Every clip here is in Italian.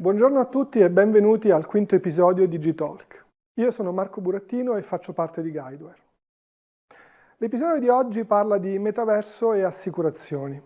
Buongiorno a tutti e benvenuti al quinto episodio di G-Talk. Io sono Marco Burattino e faccio parte di Guideware. L'episodio di oggi parla di metaverso e assicurazioni.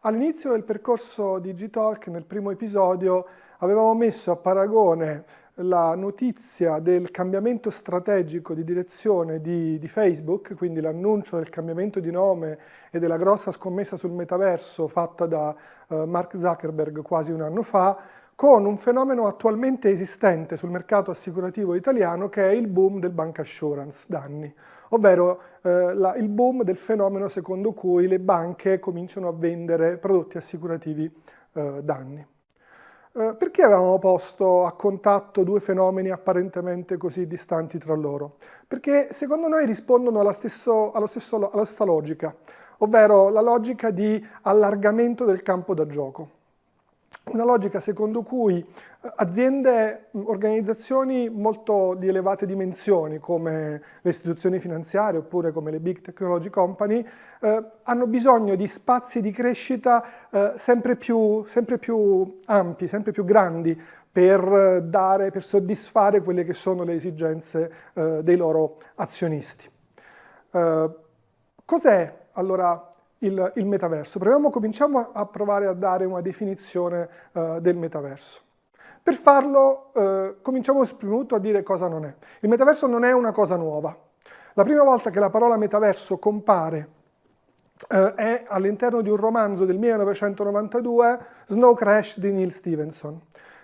All'inizio del percorso di G-Talk, nel primo episodio, avevamo messo a paragone la notizia del cambiamento strategico di direzione di, di Facebook, quindi l'annuncio del cambiamento di nome e della grossa scommessa sul metaverso fatta da uh, Mark Zuckerberg quasi un anno fa, con un fenomeno attualmente esistente sul mercato assicurativo italiano che è il boom del bank assurance danni, ovvero eh, la, il boom del fenomeno secondo cui le banche cominciano a vendere prodotti assicurativi eh, danni. Eh, perché avevamo posto a contatto due fenomeni apparentemente così distanti tra loro? Perché secondo noi rispondono alla, stesso, stesso, alla stessa logica, ovvero la logica di allargamento del campo da gioco una logica secondo cui eh, aziende, organizzazioni molto di elevate dimensioni come le istituzioni finanziarie oppure come le big technology company eh, hanno bisogno di spazi di crescita eh, sempre, più, sempre, più, ampi, sempre più grandi per, dare, per soddisfare quelle che sono le esigenze eh, dei loro azionisti. Eh, cos'è allora il, il metaverso. Proviamo, cominciamo a provare a dare una definizione uh, del metaverso. Per farlo uh, cominciamo prima a dire cosa non è. Il metaverso non è una cosa nuova. La prima volta che la parola metaverso compare uh, è all'interno di un romanzo del 1992, Snow Crash di Neil Stevenson.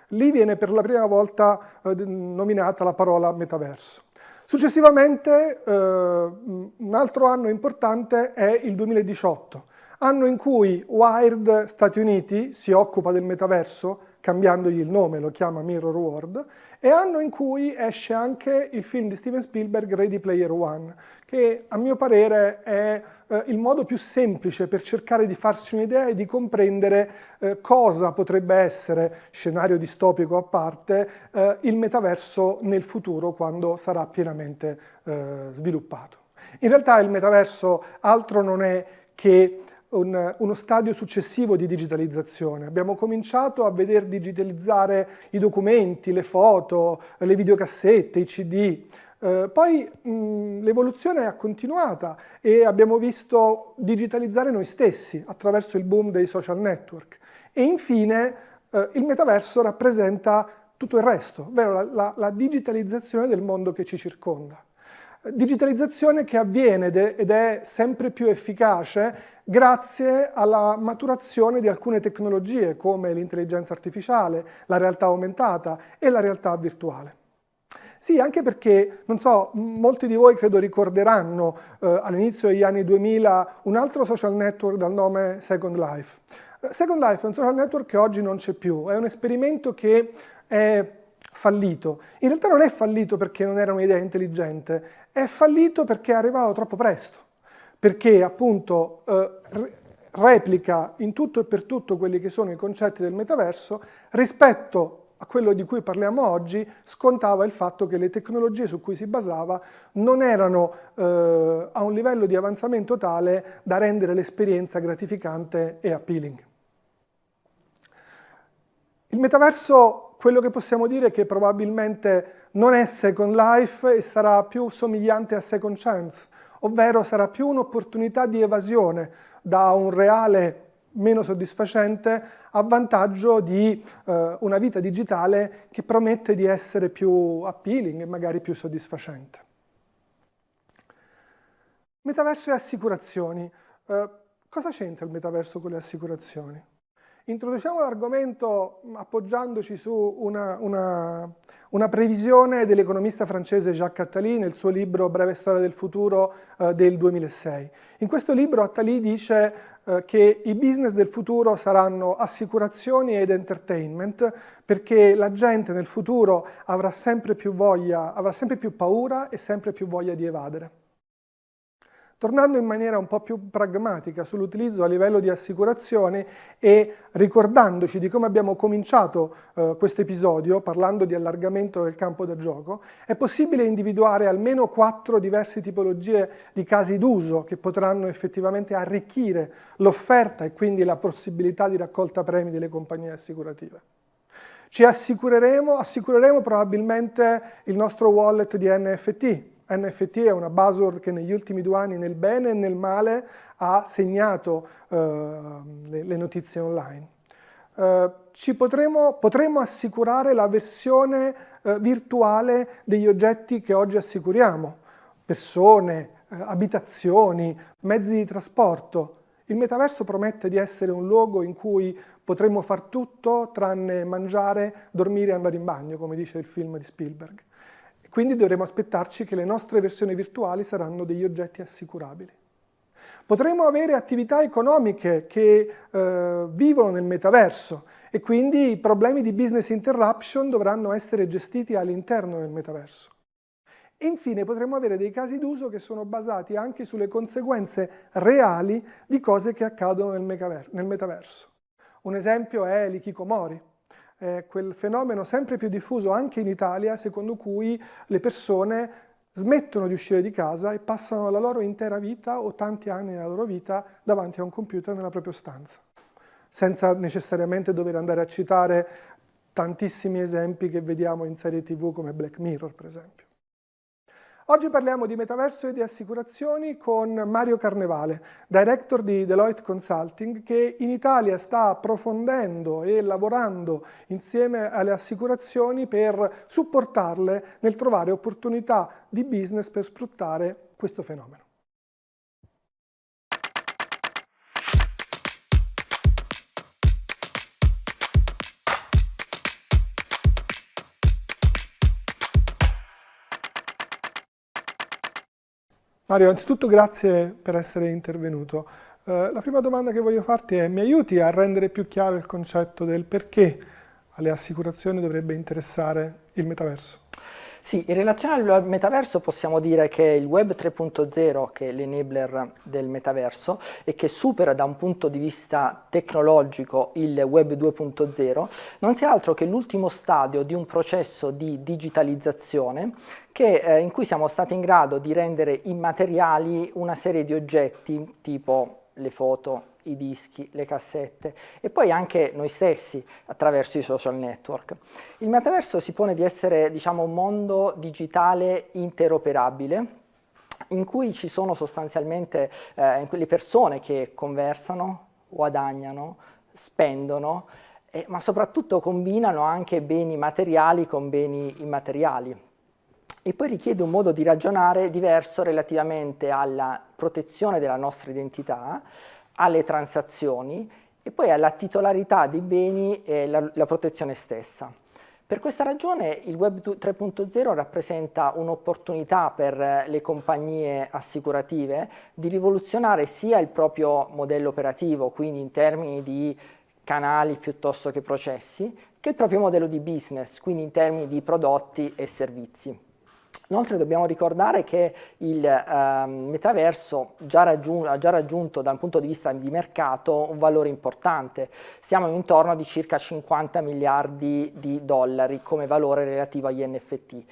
Lì viene per la prima volta nominata la parola metaverso. Successivamente eh, un altro anno importante è il 2018, anno in cui Wired Stati Uniti si occupa del metaverso, cambiandogli il nome, lo chiama Mirror World, e anno in cui esce anche il film di Steven Spielberg Ready Player One, che a mio parere è eh, il modo più semplice per cercare di farsi un'idea e di comprendere eh, cosa potrebbe essere, scenario distopico a parte, eh, il metaverso nel futuro quando sarà pienamente eh, sviluppato. In realtà il metaverso altro non è che un, uno stadio successivo di digitalizzazione. Abbiamo cominciato a vedere digitalizzare i documenti, le foto, le videocassette, i CD, eh, poi l'evoluzione è continuata e abbiamo visto digitalizzare noi stessi attraverso il boom dei social network. E infine eh, il metaverso rappresenta tutto il resto, ovvero la, la, la digitalizzazione del mondo che ci circonda. Digitalizzazione che avviene ed è sempre più efficace grazie alla maturazione di alcune tecnologie come l'intelligenza artificiale, la realtà aumentata e la realtà virtuale. Sì, anche perché, non so, molti di voi credo ricorderanno eh, all'inizio degli anni 2000 un altro social network dal nome Second Life. Eh, Second Life è un social network che oggi non c'è più, è un esperimento che è fallito. In realtà non è fallito perché non era un'idea intelligente, è fallito perché è arrivato troppo presto, perché appunto eh, replica in tutto e per tutto quelli che sono i concetti del metaverso rispetto a quello di cui parliamo oggi scontava il fatto che le tecnologie su cui si basava non erano eh, a un livello di avanzamento tale da rendere l'esperienza gratificante e appealing. Il metaverso, quello che possiamo dire è che probabilmente non è Second Life e sarà più somigliante a Second Chance, ovvero sarà più un'opportunità di evasione da un reale meno soddisfacente a vantaggio di eh, una vita digitale che promette di essere più appealing e magari più soddisfacente. Metaverso e assicurazioni. Eh, cosa c'entra il metaverso con le assicurazioni? Introduciamo l'argomento appoggiandoci su una, una, una previsione dell'economista francese Jacques Attali nel suo libro Breve storia del futuro eh, del 2006. In questo libro Attali dice eh, che i business del futuro saranno assicurazioni ed entertainment perché la gente nel futuro avrà sempre più voglia, avrà sempre più paura e sempre più voglia di evadere. Tornando in maniera un po' più pragmatica sull'utilizzo a livello di assicurazione e ricordandoci di come abbiamo cominciato eh, questo episodio, parlando di allargamento del campo da gioco, è possibile individuare almeno quattro diverse tipologie di casi d'uso che potranno effettivamente arricchire l'offerta e quindi la possibilità di raccolta premi delle compagnie assicurative. Ci assicureremo, assicureremo probabilmente il nostro wallet di NFT. NFT è una buzzword che negli ultimi due anni nel bene e nel male ha segnato uh, le, le, notizie online. Uh, ci potremo, potremo assicurare la versione uh, virtuale degli oggetti che oggi assicuriamo, persone, abitazioni, mezzi di trasporto. Il metaverso promette di essere un luogo in cui potremmo far tutto tranne mangiare, dormire e andare in bagno, come dice il film di Spielberg. Quindi dovremo aspettarci che le nostre versioni virtuali saranno degli oggetti assicurabili. Potremo avere attività economiche che eh, vivono nel metaverso e quindi i problemi di business interruption dovranno essere gestiti all'interno del metaverso. E infine potremo avere dei casi d'uso che sono basati anche sulle conseguenze reali di cose che accadono nel metaverso. Un esempio è l'ikikomori, eh, quel fenomeno sempre più diffuso anche in Italia, secondo cui le persone smettono di uscire di casa e passano la loro intera vita o tanti anni della loro vita davanti a un computer nella propria stanza, senza necessariamente dover andare a citare tantissimi esempi che vediamo in serie tv come Black Mirror, per esempio. Oggi parliamo di metaverso e di assicurazioni con Mario Carnevale, director di Deloitte Consulting, che in Italia sta approfondendo e lavorando insieme alle assicurazioni per supportarle nel trovare opportunità di business per sfruttare questo fenomeno. Mario, anzitutto grazie per essere intervenuto. Uh, la prima domanda che voglio farti è, mi aiuti a rendere più chiaro il concetto del perché alle assicurazioni dovrebbe interessare il metaverso? Sì, in relazione al metaverso possiamo dire che il web 3.0, che è l'enabler del metaverso e che supera da un punto di vista tecnologico il web 2.0, non sia altro che l'ultimo stadio di un processo di digitalizzazione che, eh, in cui siamo stati in grado di rendere immateriali una serie di oggetti tipo le foto, i dischi, le cassette e poi anche noi stessi attraverso i social network. Il metaverso si pone di essere diciamo, un mondo digitale interoperabile in cui ci sono sostanzialmente eh, le persone che conversano, guadagnano, spendono, eh, ma soprattutto combinano anche beni materiali con beni immateriali. E poi richiede un modo di ragionare diverso relativamente alla protezione della nostra identità, alle transazioni e poi alla titolarità dei beni e la, la protezione stessa. Per questa ragione il Web 3.0 rappresenta un'opportunità per le compagnie assicurative di rivoluzionare sia il proprio modello operativo, quindi in termini di canali piuttosto che processi, che il proprio modello di business, quindi in termini di prodotti e servizi. Inoltre dobbiamo ricordare che il eh, metaverso già ha già raggiunto dal punto di vista di mercato un valore importante, siamo intorno di circa 50 miliardi di dollari come valore relativo agli NFT.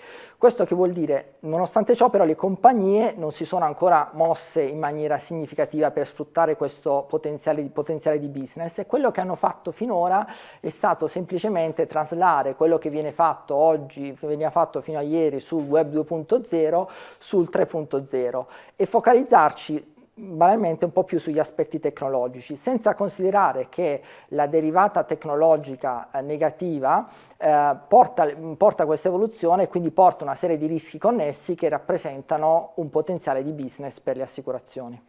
Questo che vuol dire, nonostante ciò però le compagnie non si sono ancora mosse in maniera significativa per sfruttare questo potenziale, potenziale di business e quello che hanno fatto finora è stato semplicemente traslare quello che viene fatto oggi, che veniva fatto fino a ieri sul web 2.0 sul 3.0 e focalizzarci banalmente un po' più sugli aspetti tecnologici, senza considerare che la derivata tecnologica eh, negativa eh, porta, porta questa evoluzione e quindi porta una serie di rischi connessi che rappresentano un potenziale di business per le assicurazioni.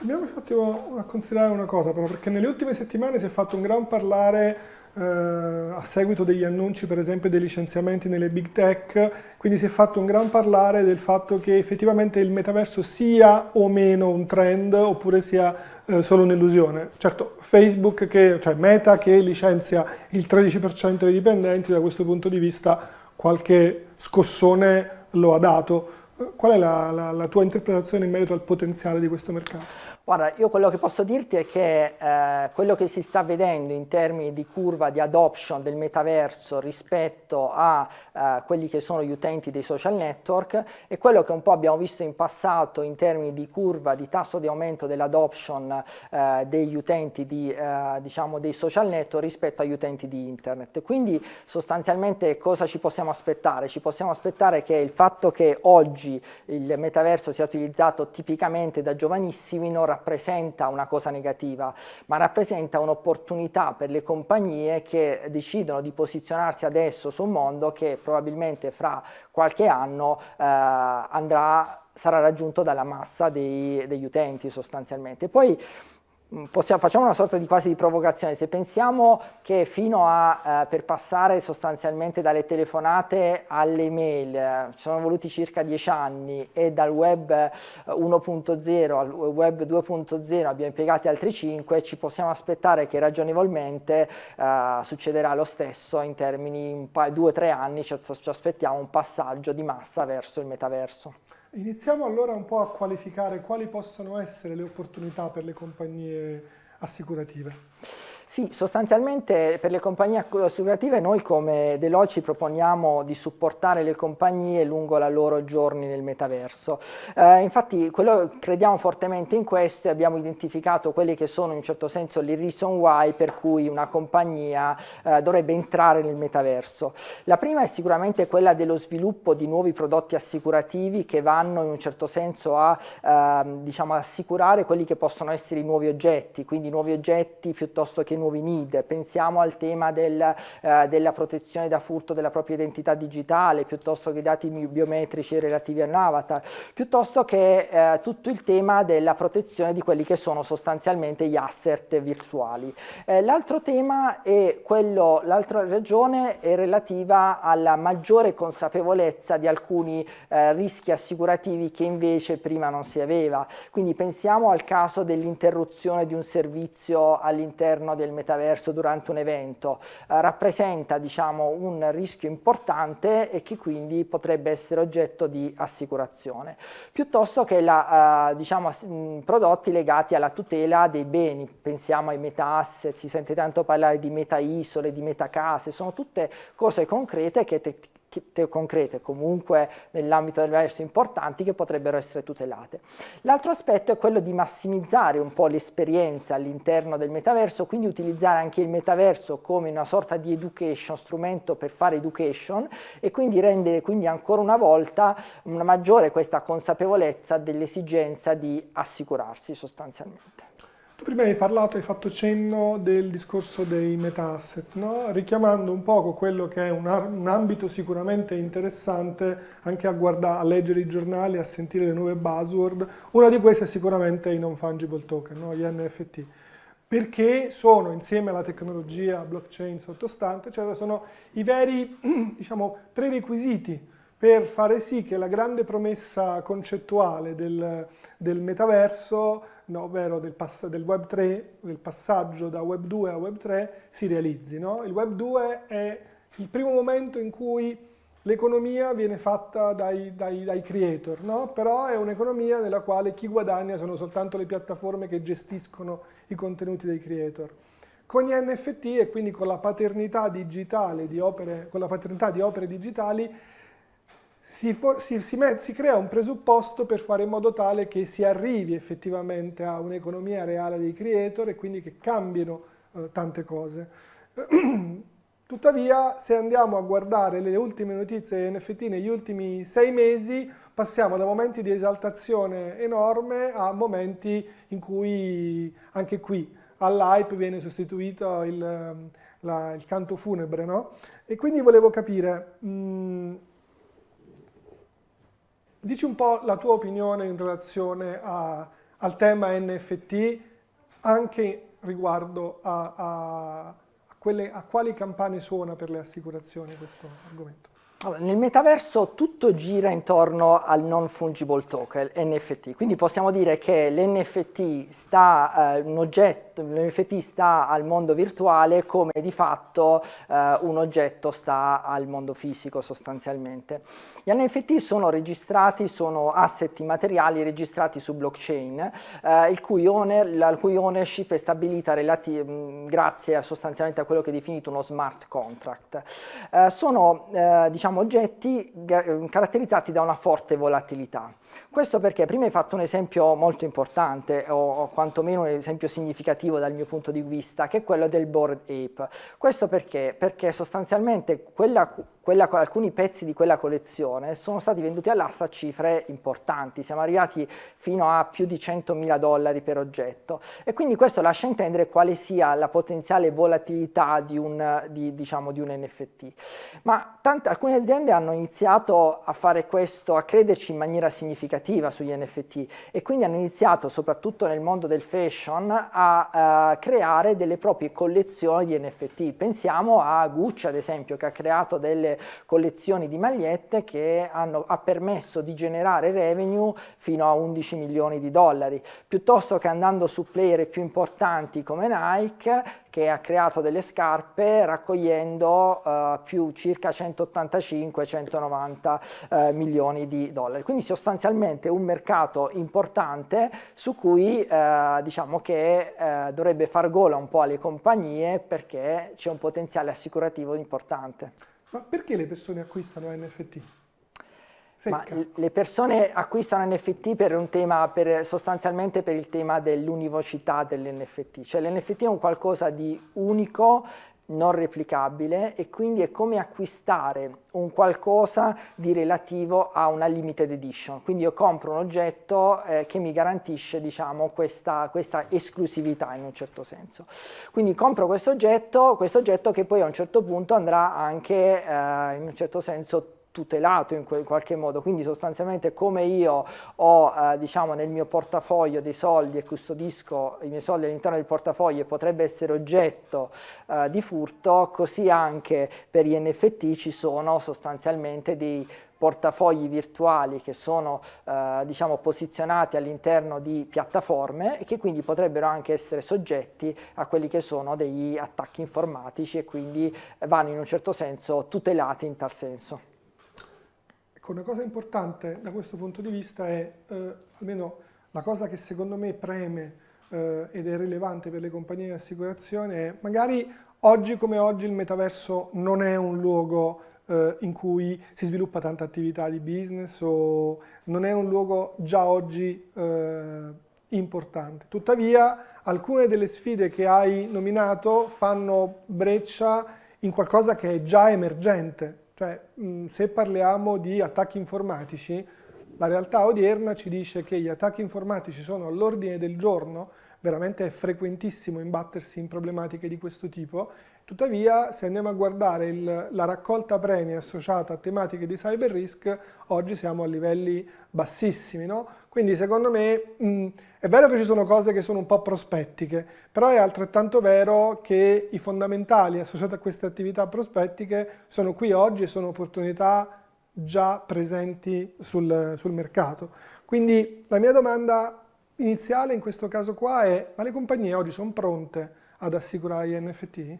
Dobbiamo un attimo a considerare una cosa però, perché nelle ultime settimane si è fatto un gran parlare eh, a seguito degli annunci per esempio dei licenziamenti nelle big tech, quindi si è fatto un gran parlare del fatto che effettivamente il metaverso sia o meno un trend oppure sia eh, solo un'illusione. Certo, Facebook, che, cioè Meta che licenzia il 13% dei dipendenti, da questo punto di vista qualche scossone lo ha dato. Qual è la, la, la tua interpretazione in merito al potenziale di questo mercato? Guarda, io quello che posso dirti è che eh, quello che si sta vedendo in termini di curva di adoption del metaverso rispetto a eh, quelli che sono gli utenti dei social network è quello che un po' abbiamo visto in passato in termini di curva di tasso di aumento dell'adoption eh, degli utenti di, eh, diciamo dei social network rispetto agli utenti di internet. Quindi sostanzialmente cosa ci possiamo aspettare? Ci possiamo aspettare che il fatto che oggi il metaverso sia utilizzato tipicamente da giovanissimi non rappresenta una cosa negativa, ma rappresenta un'opportunità per le compagnie che decidono di posizionarsi adesso su un mondo che probabilmente fra qualche anno eh, andrà, sarà raggiunto dalla massa dei, degli utenti sostanzialmente. Poi possiamo, facciamo una sorta di quasi di provocazione, se pensiamo che fino a, eh, per passare sostanzialmente dalle telefonate alle mail eh, ci sono voluti circa 10 anni e dal web 1.0 eh, al web 2.0 abbiamo impiegati altri 5, ci possiamo aspettare che ragionevolmente eh, succederà lo stesso in termini di 2-3 anni, ci, ci aspettiamo un passaggio di massa verso il metaverso. Iniziamo allora un po' a qualificare quali possono essere le opportunità per le compagnie assicurative. Sì, sostanzialmente per le compagnie assicurative noi come Deloitte ci proponiamo di supportare le compagnie lungo la loro giorni nel metaverso. Eh, infatti quello, crediamo fortemente in questo e abbiamo identificato quelli che sono in un certo senso le reason why per cui una compagnia eh, dovrebbe entrare nel metaverso. La prima è sicuramente quella dello sviluppo di nuovi prodotti assicurativi che vanno in un certo senso a eh, diciamo, assicurare quelli che possono essere i nuovi oggetti, quindi nuovi oggetti piuttosto che nuovi need, pensiamo al tema del, eh, della protezione da furto della propria identità digitale, piuttosto che i dati biometrici relativi a un avatar, piuttosto che eh, tutto il tema della protezione di quelli che sono sostanzialmente gli asset virtuali. Eh, l'altro tema è quello, l'altra ragione è relativa alla maggiore consapevolezza di alcuni eh, rischi assicurativi che invece prima non si aveva. Quindi pensiamo al caso dell'interruzione di un servizio all'interno del del metaverso durante un evento. Eh, rappresenta diciamo, un rischio importante e che quindi potrebbe essere oggetto di assicurazione, piuttosto che la, eh, diciamo, prodotti legati alla tutela dei beni, pensiamo ai meta asset, si sente tanto parlare di meta isole, di meta case, sono tutte cose concrete che concrete comunque nell'ambito del verso importanti che potrebbero essere tutelate. L'altro aspetto è quello di massimizzare un po' l'esperienza all'interno del metaverso, quindi utilizzare anche il metaverso come una sorta di education, strumento per fare education e quindi rendere quindi ancora una volta una maggiore questa consapevolezza dell'esigenza di assicurarsi sostanzialmente. Prima hai parlato, hai fatto cenno del discorso dei meta-asset, no? richiamando un poco quello che è un, un ambito sicuramente interessante anche a, guardare, a, leggere i giornali, a sentire le nuove buzzword. Una di queste è sicuramente i non-fungible token, no? gli NFT, perché sono insieme alla tecnologia blockchain sottostante, cioè sono i veri diciamo, prerequisiti per fare sì che la grande promessa concettuale del, del metaverso, no, ovvero del, del, Web 3, del passaggio da Web 2 a Web 3, si realizzi. No? Il Web 2 è il primo momento in cui l'economia viene fatta dai, dai, dai creator, no? però è un'economia nella quale chi guadagna sono soltanto le piattaforme che gestiscono i contenuti dei creator. Con gli NFT e quindi con la paternità digitale di opere, con la paternità di opere digitali si, for, si, si, si, crea un presupposto per fare in modo tale che si arrivi effettivamente a un'economia reale dei creator e quindi che cambino eh, tante cose. Tuttavia, se andiamo a guardare le ultime notizie NFT negli ultimi sei mesi, passiamo da momenti di esaltazione enorme a momenti in cui anche qui all'hype viene sostituito il, la, il canto funebre, no? E quindi volevo capire... Mh, mm, Dici un po' la tua opinione in relazione a, al tema NFT, anche riguardo a, a, a, quelle, a quali campane suona per le assicurazioni questo argomento. Allora, nel metaverso tutto gira intorno al non fungible token, NFT, quindi possiamo dire che l'NFT sta, eh, un oggetto l'NFT sta al mondo virtuale come di fatto eh, un oggetto sta al mondo fisico sostanzialmente. Gli NFT sono registrati, sono asset materiali registrati su blockchain, eh, il cui owner, la cui ownership è stabilita grazie a, sostanzialmente a quello che è definito uno smart contract. Eh, sono eh, diciamo, oggetti caratterizzati da una forte volatilità. Questo perché prima hai fatto un esempio molto importante, o, quantomeno un esempio significativo dal mio punto di vista, che è quello del Bored Ape. Questo perché? Perché sostanzialmente quella, quella, alcuni pezzi di quella collezione sono stati venduti all'asta a cifre importanti, siamo arrivati fino a più di 100.000 dollari per oggetto e quindi questo lascia intendere quale sia la potenziale volatilità di un, di, diciamo, di un NFT. Ma tante, alcune aziende hanno iniziato a fare questo, a crederci in maniera significativa significativa sugli NFT e quindi hanno iniziato soprattutto nel mondo del fashion a uh, creare delle proprie collezioni di NFT. Pensiamo a Gucci ad esempio che ha creato delle collezioni di magliette che hanno, ha permesso di generare revenue fino a 11 milioni di dollari, piuttosto che andando su player più importanti come Nike che ha creato delle scarpe raccogliendo uh, più circa 185-190 uh, milioni di dollari. Quindi sostanzialmente un mercato importante su cui uh, diciamo che eh, dovrebbe far gola un po' alle compagnie perché c'è un potenziale assicurativo importante. Ma perché le persone acquistano NFT? Ma le persone acquistano NFT per un tema, per, sostanzialmente per il tema dell'univocità dell'NFT, cioè l'NFT è un qualcosa di unico, non replicabile e quindi è come acquistare un qualcosa di relativo a una limited edition. Quindi io compro un oggetto eh, che mi garantisce diciamo, questa, questa, esclusività in un certo senso. Quindi compro questo oggetto, questo oggetto che poi a un certo punto andrà anche eh, in un certo senso tutelato in, qualche modo, quindi sostanzialmente come io ho eh, diciamo nel mio portafoglio dei soldi e custodisco i miei soldi all'interno del portafoglio e potrebbe essere oggetto eh, di furto, così anche per gli NFT ci sono sostanzialmente dei portafogli virtuali che sono eh, diciamo, posizionati all'interno di piattaforme e che quindi potrebbero anche essere soggetti a quelli che sono degli attacchi informatici e quindi vanno in un certo senso tutelati in tal senso. Ecco, una cosa importante da questo punto di vista è, eh, almeno la cosa che secondo me preme eh, ed è rilevante per le compagnie di assicurazione è magari oggi come oggi il metaverso non è un luogo eh, in cui si sviluppa tanta attività di business o non è un luogo già oggi eh, importante. Tuttavia alcune delle sfide che hai nominato fanno breccia in qualcosa che è già emergente, cioè, se parliamo di attacchi informatici, la realtà odierna ci dice che gli attacchi informatici sono all'ordine del giorno, veramente è frequentissimo imbattersi in problematiche di questo tipo, tuttavia se andiamo a guardare il, la raccolta premi associata a tematiche di cyber risk, oggi siamo a livelli bassissimi, no? Quindi secondo me mh, è vero che ci sono cose che sono un po' prospettiche, però è altrettanto vero che i fondamentali associati a queste attività prospettiche sono qui oggi e sono opportunità già presenti sul, sul mercato. Quindi la mia domanda iniziale in questo caso qua è, ma le compagnie oggi sono pronte ad assicurare gli NFT?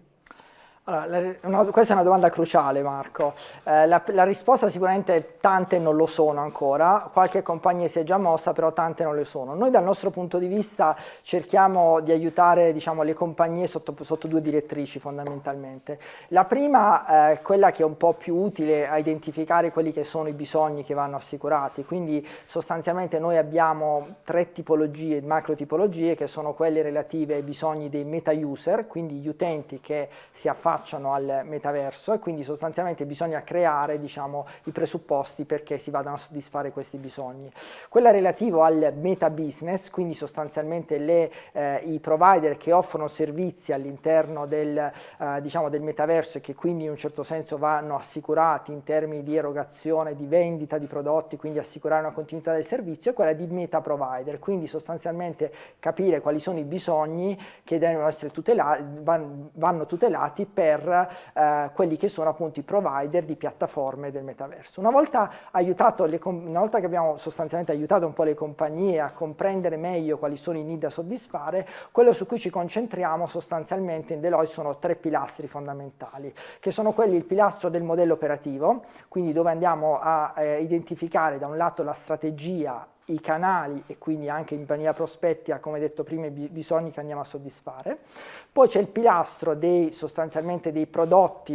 Allora, una, questa è una domanda cruciale Marco, eh, la, la, risposta sicuramente tante non lo sono ancora, qualche compagnia si è già mossa però tante non lo sono. Noi dal nostro punto di vista cerchiamo di aiutare diciamo, le compagnie sotto, sotto, due direttrici fondamentalmente. La prima è eh, quella che è un po' più utile a identificare quelli che sono i bisogni che vanno assicurati, quindi sostanzialmente noi abbiamo tre tipologie, macro tipologie che sono quelle relative ai bisogni dei meta user, quindi gli utenti che si affacciano affacciano al metaverso e quindi sostanzialmente bisogna creare diciamo, i presupposti perché si vadano a soddisfare questi bisogni. Quella relativa al meta business, quindi sostanzialmente le, eh, i provider che offrono servizi all'interno del, eh, diciamo, del metaverso e che quindi in un certo senso vanno assicurati in termini di erogazione, di vendita di prodotti, quindi assicurare una continuità del servizio, è quella di meta provider, quindi sostanzialmente capire quali sono i bisogni che devono essere tutelati, vanno tutelati per per eh, quelli che sono appunto i provider di piattaforme del metaverso. Una volta, le, una volta che abbiamo sostanzialmente aiutato un po' le compagnie a comprendere meglio quali sono i need da soddisfare, quello su cui ci concentriamo sostanzialmente in Deloitte sono tre pilastri fondamentali, che sono quelli il pilastro del modello operativo, quindi dove andiamo a eh, identificare da un lato la strategia i canali e quindi anche in maniera prospettica, come detto prima, i bisogni che andiamo a soddisfare. Poi c'è il pilastro dei, sostanzialmente dei prodotti,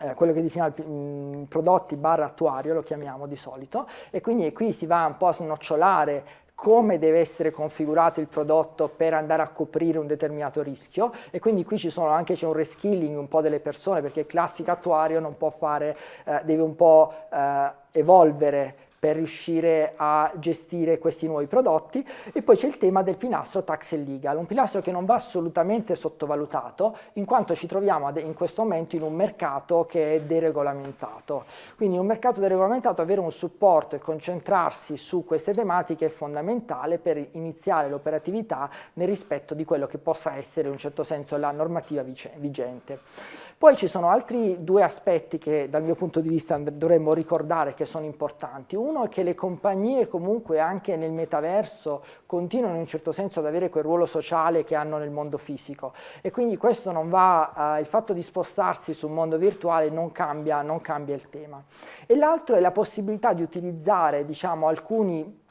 eh, quello che definiamo mm, prodotti barra attuario, lo chiamiamo di solito, e quindi qui si va un po' a snocciolare come deve essere configurato il prodotto per andare a coprire un determinato rischio e quindi qui ci sono anche c'è un reskilling un po' delle persone perché il classico attuario non può fare, eh, deve un po' eh, evolvere per riuscire a gestire questi nuovi prodotti e poi c'è il tema del pilastro tax e legal, un pilastro che non va assolutamente sottovalutato in quanto ci troviamo in questo momento in un mercato che è deregolamentato, quindi in un mercato deregolamentato avere un supporto e concentrarsi su queste tematiche è fondamentale per iniziare l'operatività nel rispetto di quello che possa essere in un certo senso la normativa vigente. Poi ci sono altri due aspetti che dal mio punto di vista dovremmo ricordare che sono importanti. Uno è che le compagnie comunque anche nel metaverso continuano in un certo senso ad avere quel ruolo sociale che hanno nel mondo fisico e quindi questo non va, eh, il fatto di spostarsi sul mondo virtuale non cambia, non cambia il tema. E l'altro è la possibilità di utilizzare diciamo, alcuni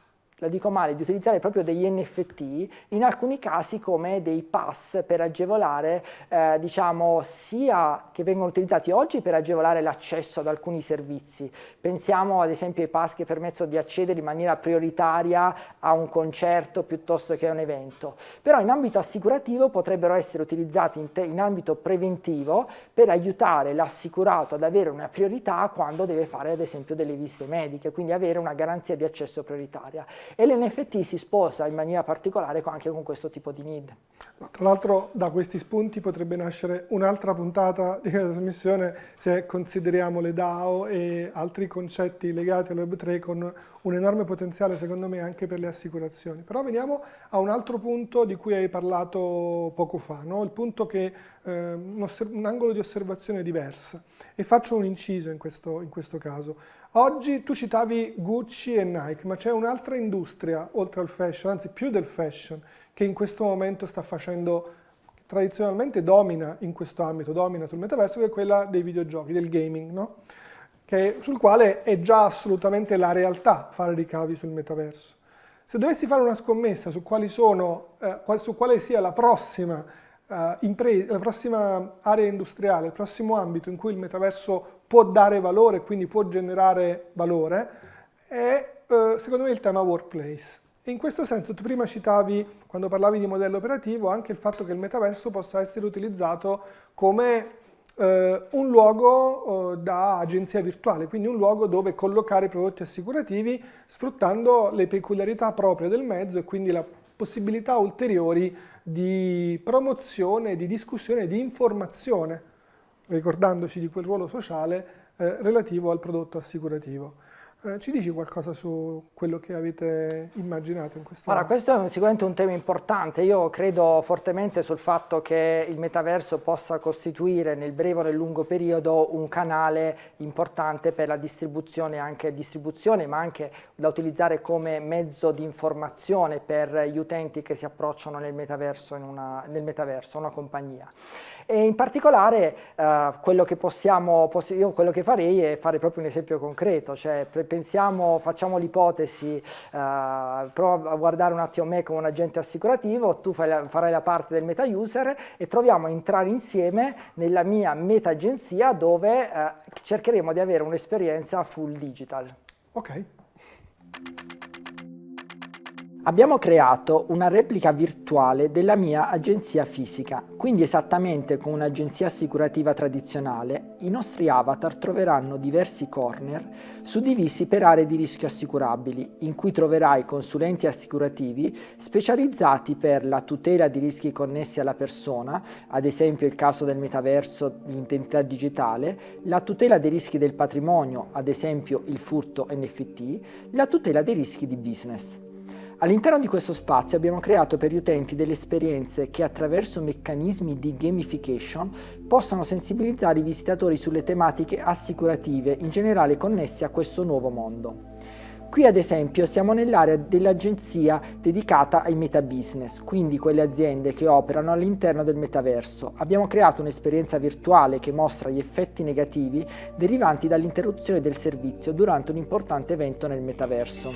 la dico male, di utilizzare proprio degli NFT in alcuni casi come dei pass per agevolare, eh, diciamo, sia che vengono utilizzati oggi per agevolare l'accesso ad alcuni servizi. Pensiamo ad esempio ai pass che permettono di accedere in maniera prioritaria a un concerto piuttosto che a un evento. Però in ambito assicurativo potrebbero essere utilizzati in, in ambito preventivo per aiutare l'assicurato ad avere una priorità quando deve fare ad esempio delle visite mediche, quindi avere una garanzia di accesso prioritaria e l'NFT si sposa in maniera particolare anche con questo tipo di need. Tra l'altro da questi spunti potrebbe nascere un'altra puntata di trasmissione se consideriamo le DAO e altri concetti legati al Web3 con un enorme potenziale secondo me anche per le assicurazioni. Però veniamo a un altro punto di cui hai parlato poco fa, no? il punto che eh, un, un, angolo di osservazione diverso e faccio un inciso in questo, in questo caso. Oggi tu citavi Gucci e Nike, ma c'è un'altra industria, oltre al fashion, anzi più del fashion, che in questo momento sta facendo, tradizionalmente domina in questo ambito, domina sul metaverso, che è quella dei videogiochi, del gaming, no? che, sul quale è già assolutamente la realtà fare ricavi sul metaverso. Se dovessi fare una scommessa su, sono, eh, su quale sia la prossima, eh, la prossima area industriale, il prossimo ambito in cui il metaverso può dare valore, quindi può generare valore, è eh, secondo me il tema workplace. In questo senso tu prima citavi, quando parlavi di modello operativo, anche il fatto che il metaverso possa essere utilizzato come eh, un luogo eh, da agenzia virtuale, quindi un luogo dove collocare prodotti assicurativi sfruttando le peculiarità proprie del mezzo e quindi la possibilità ulteriori di promozione, di discussione, di informazione ricordandoci di quel ruolo sociale eh, relativo al prodotto assicurativo. Eh, ci dici qualcosa su quello che avete immaginato in questo Allora, questo è sicuramente un tema importante. Io credo fortemente sul fatto che il metaverso possa costituire nel breve o nel lungo periodo un canale importante per la distribuzione, anche distribuzione, ma anche da utilizzare come mezzo di informazione per gli utenti che si approcciano nel metaverso, in una, nel metaverso una compagnia. E in particolare eh, quello che possiamo, io quello che farei è fare proprio un esempio concreto, cioè pensiamo, facciamo l'ipotesi, eh, prova a guardare un attimo me come un agente assicurativo, tu fai farai la parte del meta user e proviamo a entrare insieme nella mia meta agenzia dove eh, cercheremo di avere un'esperienza full digital. Ok. Abbiamo creato una replica virtuale della mia agenzia fisica, quindi esattamente come un'agenzia assicurativa tradizionale, i nostri avatar troveranno diversi corner suddivisi per aree di rischio assicurabili, in cui troverai consulenti assicurativi specializzati per la tutela di rischi connessi alla persona, ad esempio il caso del metaverso, l'identità digitale, la tutela dei rischi del patrimonio, ad esempio il furto NFT, la tutela dei rischi di business. All'interno di questo spazio abbiamo creato per gli utenti delle esperienze che attraverso meccanismi di gamification possano sensibilizzare i visitatori sulle tematiche assicurative in generale connesse a questo nuovo mondo. Qui ad esempio siamo nell'area dell'agenzia dedicata ai metabusiness, quindi quelle aziende che operano all'interno del metaverso. Abbiamo creato un'esperienza virtuale che mostra gli effetti negativi derivanti dall'interruzione del servizio durante un importante evento nel metaverso.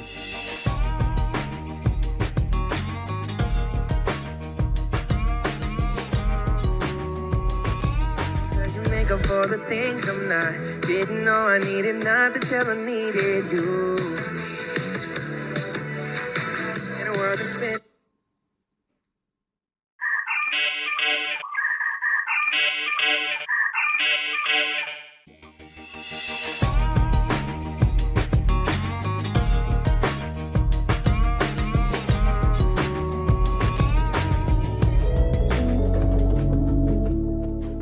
For the things I'm not. Didn't know I needed nothing till I needed you.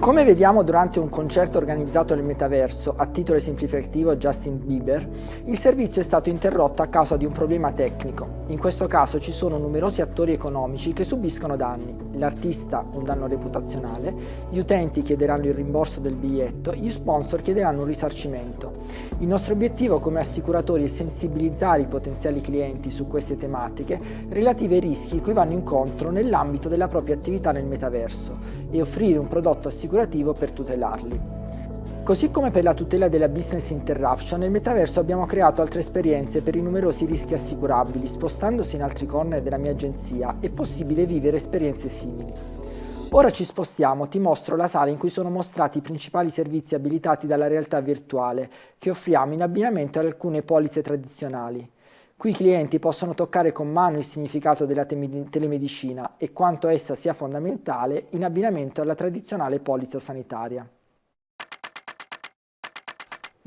Come vediamo durante un concerto organizzato nel metaverso, a titolo esemplificativo Justin Bieber, il servizio è stato interrotto a causa di un problema tecnico. In questo caso ci sono numerosi attori economici che subiscono danni. L'artista un danno reputazionale, gli utenti chiederanno il rimborso del biglietto, gli sponsor chiederanno un risarcimento. Il nostro obiettivo come assicuratori è sensibilizzare i potenziali clienti su queste tematiche relative ai rischi cui vanno incontro nell'ambito della propria attività nel metaverso e offrire un prodotto assicurativo per tutelarli. Così come per la tutela della business interruption, nel metaverso abbiamo creato altre esperienze per i numerosi rischi assicurabili. Spostandosi in altri corner della mia agenzia è possibile vivere esperienze simili. Ora ci spostiamo, ti mostro la sala in cui sono mostrati i principali servizi abilitati dalla realtà virtuale che offriamo in abbinamento ad alcune polizze tradizionali. Qui i clienti possono toccare con mano il significato della telemedicina e quanto essa sia fondamentale in abbinamento alla tradizionale polizza sanitaria.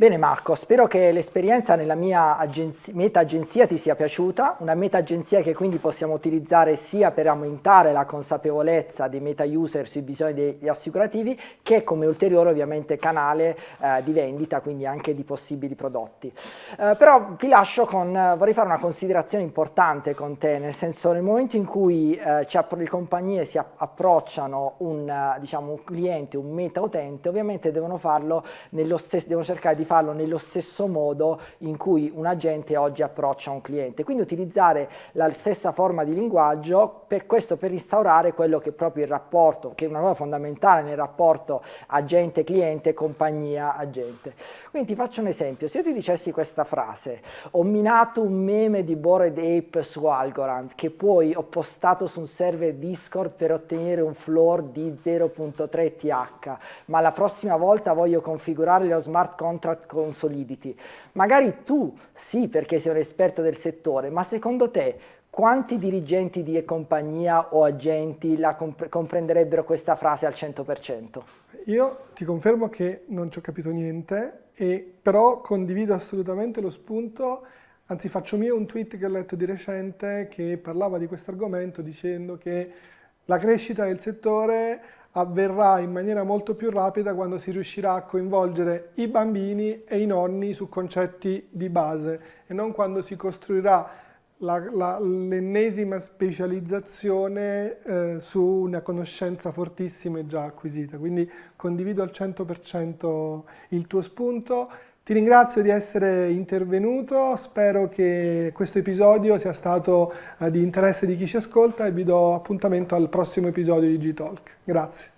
Bene Marco, spero che l'esperienza nella mia agenzia, meta agenzia ti sia piaciuta, una meta agenzia che quindi possiamo utilizzare sia per aumentare la consapevolezza dei meta user sui bisogni degli assicurativi che come ulteriore ovviamente canale eh, di vendita, quindi anche di possibili prodotti. Eh, però ti lascio con, vorrei fare una considerazione importante con te, nel senso nel momento in cui eh, le compagnie si approcciano un, diciamo, un cliente, un meta utente, ovviamente devono farlo nello stesso, devono cercare di farlo nello stesso modo in cui un agente oggi approccia un cliente. Quindi utilizzare la stessa forma di linguaggio, per questo per instaurare quello che è proprio il rapporto, che è una cosa fondamentale nel rapporto agente-cliente, compagnia-agente. Quindi ti faccio un esempio, se io ti dicessi questa frase, ho minato un meme di Bored Ape su Algorand che poi ho postato su un server Discord per ottenere un floor di 0.3 TH, ma la prossima volta voglio configurare lo smart contract con Solidity. Magari tu sì perché sei un esperto del settore, ma secondo te quanti dirigenti di compagnia o agenti la comp comprenderebbero questa frase al 100%? Io ti confermo che non ci ho capito niente, e, però condivido assolutamente lo spunto, anzi faccio mio un tweet che ho letto di recente che parlava di questo argomento dicendo che la crescita del settore avverrà in maniera molto più rapida quando si riuscirà a coinvolgere i bambini e i nonni su concetti di base e non quando si costruirà l'ennesima specializzazione eh, su una conoscenza fortissima e già acquisita. Quindi condivido al 100% il tuo spunto. Ti ringrazio di essere intervenuto, spero che questo episodio sia stato eh, di interesse di chi ci ascolta e vi do appuntamento al prossimo episodio di G-Talk. Grazie.